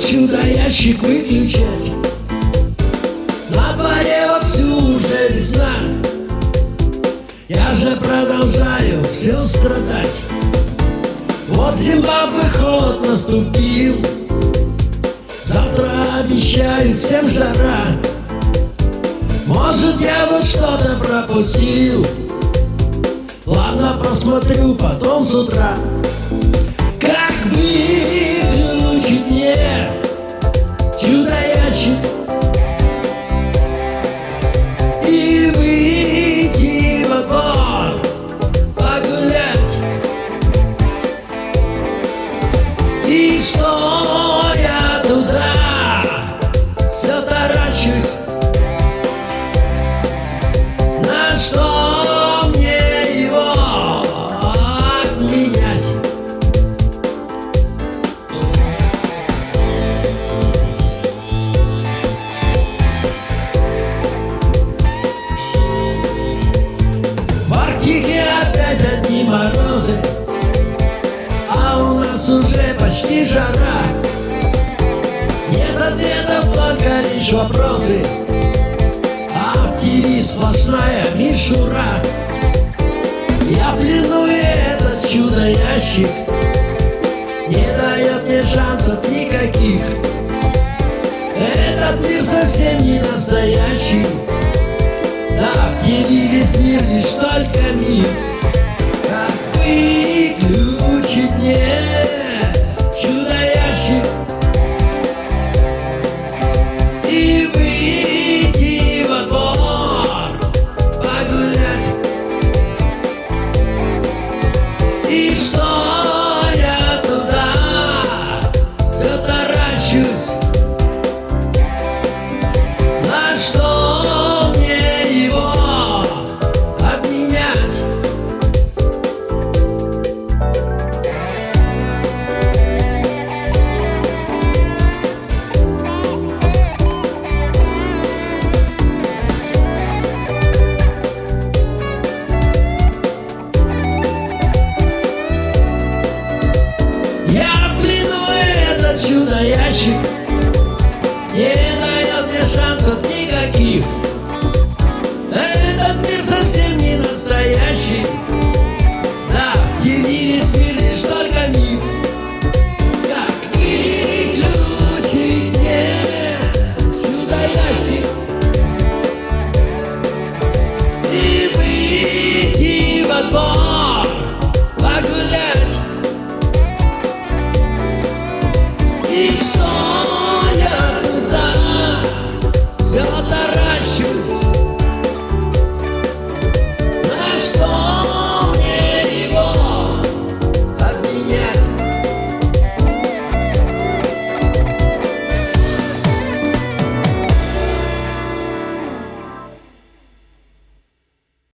чудо-ящик выключать? На дворе вовсю уже весна. Я же продолжаю все страдать. Вот Зимбабве холод наступил. Завтра обещают всем жара. Может я вот что-то пропустил. Ладно, посмотрю потом с утра лишь вопросы? А ТВ сплошная мишура Я в плену и этот чудо-ящик Не дает мне шансов никаких. Этот мир совсем не настоящий. Да, в весь мир лишь только мир никаких